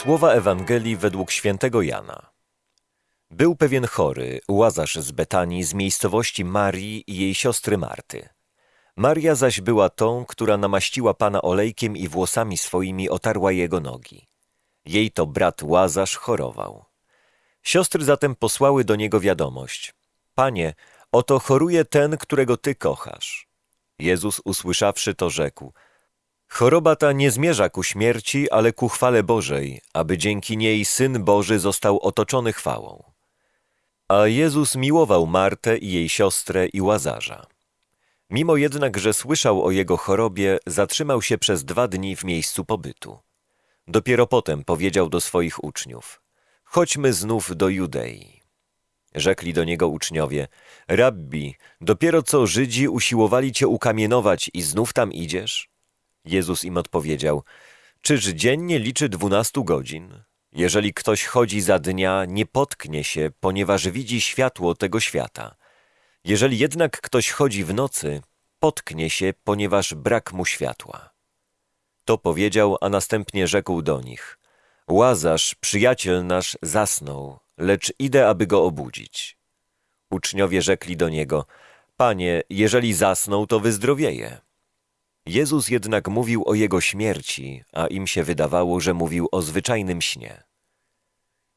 Słowa Ewangelii według świętego Jana. Był pewien chory, łazarz z Betanii, z miejscowości Marii i jej siostry Marty. Maria zaś była tą, która namaściła Pana olejkiem i włosami swoimi otarła jego nogi. Jej to brat Łazarz chorował. Siostry zatem posłały do niego wiadomość. Panie, oto choruje ten, którego Ty kochasz. Jezus usłyszawszy to rzekł – Choroba ta nie zmierza ku śmierci, ale ku chwale Bożej, aby dzięki niej Syn Boży został otoczony chwałą. A Jezus miłował Martę i jej siostrę i Łazarza. Mimo jednak, że słyszał o jego chorobie, zatrzymał się przez dwa dni w miejscu pobytu. Dopiero potem powiedział do swoich uczniów: Chodźmy znów do Judei. Rzekli do niego uczniowie: Rabbi, dopiero co Żydzi usiłowali cię ukamienować i znów tam idziesz? Jezus im odpowiedział: Czyż dzień nie liczy dwunastu godzin? Jeżeli ktoś chodzi za dnia, nie potknie się, ponieważ widzi światło tego świata. Jeżeli jednak ktoś chodzi w nocy, potknie się, ponieważ brak mu światła. To powiedział, a następnie rzekł do nich: Łazarz, przyjaciel nasz, zasnął, lecz idę, aby go obudzić. Uczniowie rzekli do niego: Panie, jeżeli zasnął, to wyzdrowieje. Jezus jednak mówił o jego śmierci, a im się wydawało, że mówił o zwyczajnym śnie.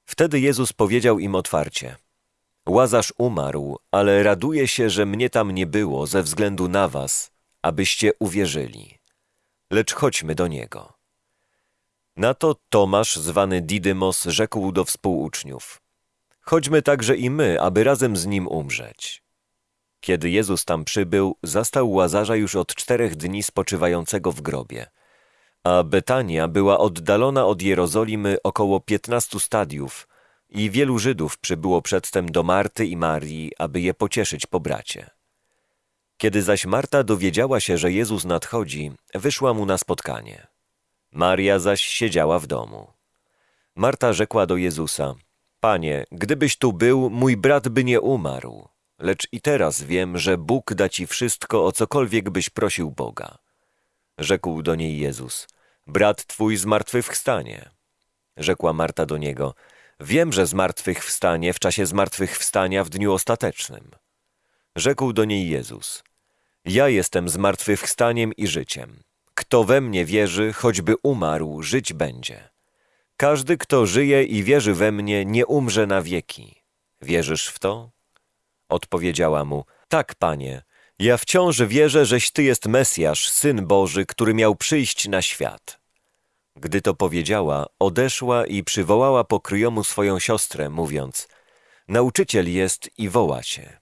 Wtedy Jezus powiedział im otwarcie: Łazarz umarł, ale raduje się, że mnie tam nie było ze względu na was, abyście uwierzyli. Lecz chodźmy do niego. Na to Tomasz, zwany Didymos, rzekł do współuczniów: Chodźmy także i my, aby razem z nim umrzeć. Kiedy Jezus tam przybył, zastał Łazarza już od czterech dni spoczywającego w grobie. A Betania była oddalona od Jerozolimy około piętnastu stadiów i wielu Żydów przybyło przedtem do Marty i Marii, aby je pocieszyć po bracie. Kiedy zaś Marta dowiedziała się, że Jezus nadchodzi, wyszła mu na spotkanie. Maria zaś siedziała w domu. Marta rzekła do Jezusa, Panie, gdybyś tu był, mój brat by nie umarł lecz i teraz wiem, że Bóg da ci wszystko, o cokolwiek byś prosił Boga. Rzekł do niej Jezus, brat twój zmartwychwstanie. Rzekła Marta do niego, wiem, że zmartwychwstanie w czasie zmartwychwstania w dniu ostatecznym. Rzekł do niej Jezus, ja jestem zmartwychwstaniem i życiem. Kto we mnie wierzy, choćby umarł, żyć będzie. Każdy, kto żyje i wierzy we mnie, nie umrze na wieki. Wierzysz w to? Odpowiedziała mu, tak, panie, ja wciąż wierzę, żeś ty jest Mesjasz, Syn Boży, który miał przyjść na świat. Gdy to powiedziała, odeszła i przywołała pokryjomu swoją siostrę, mówiąc, nauczyciel jest i woła się.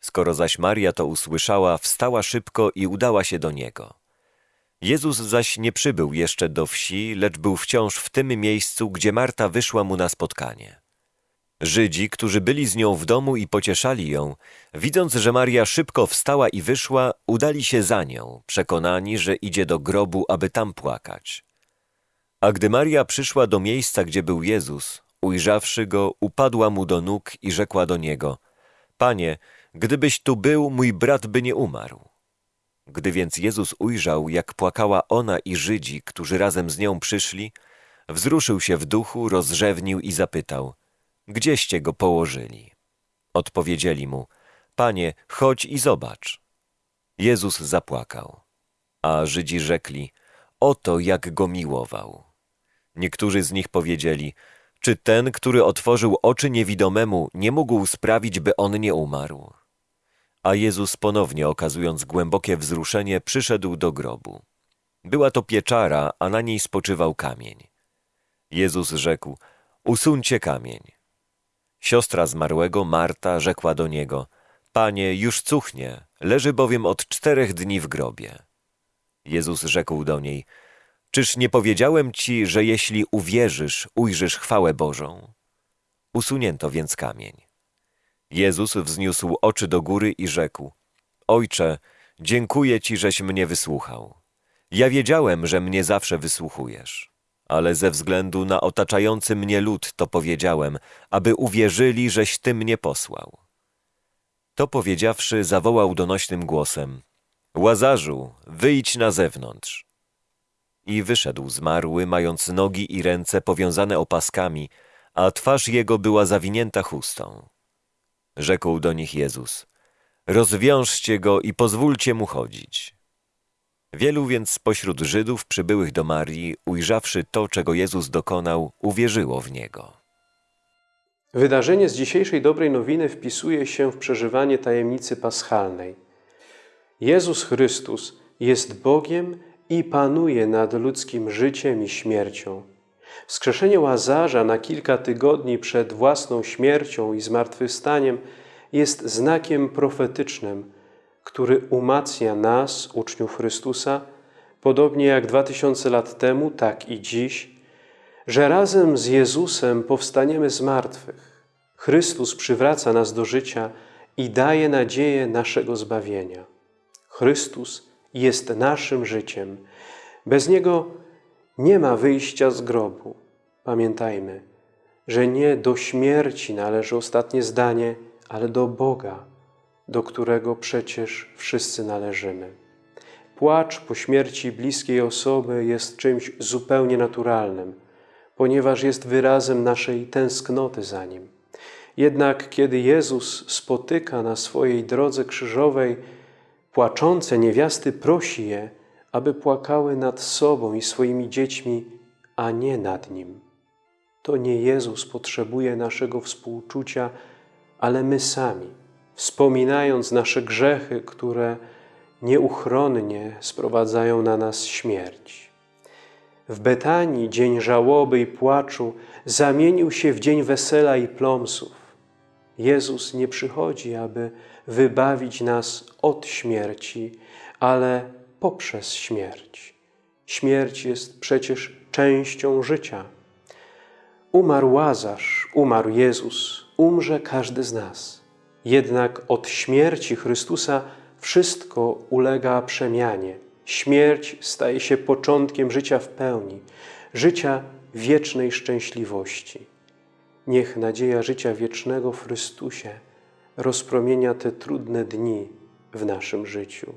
Skoro zaś Maria to usłyszała, wstała szybko i udała się do niego. Jezus zaś nie przybył jeszcze do wsi, lecz był wciąż w tym miejscu, gdzie Marta wyszła mu na spotkanie. Żydzi, którzy byli z nią w domu i pocieszali ją, widząc, że Maria szybko wstała i wyszła, udali się za nią, przekonani, że idzie do grobu, aby tam płakać. A gdy Maria przyszła do miejsca, gdzie był Jezus, ujrzawszy go, upadła mu do nóg i rzekła do niego: Panie, gdybyś tu był, mój brat by nie umarł. Gdy więc Jezus ujrzał, jak płakała ona i Żydzi, którzy razem z nią przyszli, wzruszył się w duchu, rozrzewnił i zapytał – Gdzieście go położyli? Odpowiedzieli mu, Panie, chodź i zobacz. Jezus zapłakał, a Żydzi rzekli, oto jak go miłował. Niektórzy z nich powiedzieli, czy ten, który otworzył oczy niewidomemu, nie mógł sprawić, by on nie umarł? A Jezus ponownie okazując głębokie wzruszenie, przyszedł do grobu. Była to pieczara, a na niej spoczywał kamień. Jezus rzekł, usuńcie kamień. Siostra zmarłego, Marta, rzekła do niego, Panie, już cuchnie, leży bowiem od czterech dni w grobie. Jezus rzekł do niej, Czyż nie powiedziałem ci, że jeśli uwierzysz, ujrzysz chwałę Bożą? Usunięto więc kamień. Jezus wzniósł oczy do góry i rzekł, Ojcze, dziękuję Ci, żeś mnie wysłuchał. Ja wiedziałem, że mnie zawsze wysłuchujesz ale ze względu na otaczający mnie lud to powiedziałem, aby uwierzyli, żeś Ty mnie posłał. To powiedziawszy, zawołał donośnym głosem, Łazarzu, wyjdź na zewnątrz. I wyszedł zmarły, mając nogi i ręce powiązane opaskami, a twarz jego była zawinięta chustą. Rzekł do nich Jezus, rozwiążcie go i pozwólcie mu chodzić. Wielu więc spośród Żydów przybyłych do Marii, ujrzawszy to, czego Jezus dokonał, uwierzyło w Niego. Wydarzenie z dzisiejszej dobrej nowiny wpisuje się w przeżywanie tajemnicy paschalnej. Jezus Chrystus jest Bogiem i panuje nad ludzkim życiem i śmiercią. Wskrzeszenie Łazarza na kilka tygodni przed własną śmiercią i zmartwychwstaniem jest znakiem profetycznym, który umacnia nas, uczniów Chrystusa, podobnie jak dwa tysiące lat temu, tak i dziś, że razem z Jezusem powstaniemy z martwych. Chrystus przywraca nas do życia i daje nadzieję naszego zbawienia. Chrystus jest naszym życiem. Bez Niego nie ma wyjścia z grobu. Pamiętajmy, że nie do śmierci należy ostatnie zdanie, ale do Boga, do którego przecież wszyscy należymy. Płacz po śmierci bliskiej osoby jest czymś zupełnie naturalnym, ponieważ jest wyrazem naszej tęsknoty za Nim. Jednak kiedy Jezus spotyka na swojej drodze krzyżowej płaczące niewiasty, prosi je, aby płakały nad sobą i swoimi dziećmi, a nie nad Nim. To nie Jezus potrzebuje naszego współczucia, ale my sami, wspominając nasze grzechy, które nieuchronnie sprowadzają na nas śmierć. W Betanii dzień żałoby i płaczu zamienił się w dzień wesela i plomsów. Jezus nie przychodzi, aby wybawić nas od śmierci, ale poprzez śmierć. Śmierć jest przecież częścią życia. Umarł Łazarz, umarł Jezus, umrze każdy z nas. Jednak od śmierci Chrystusa wszystko ulega przemianie. Śmierć staje się początkiem życia w pełni, życia wiecznej szczęśliwości. Niech nadzieja życia wiecznego w Chrystusie rozpromienia te trudne dni w naszym życiu.